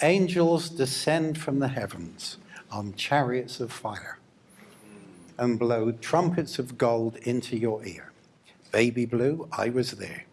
Angels descend from the heavens on chariots of fire and blow trumpets of gold into your ear. Baby Blue, I was there.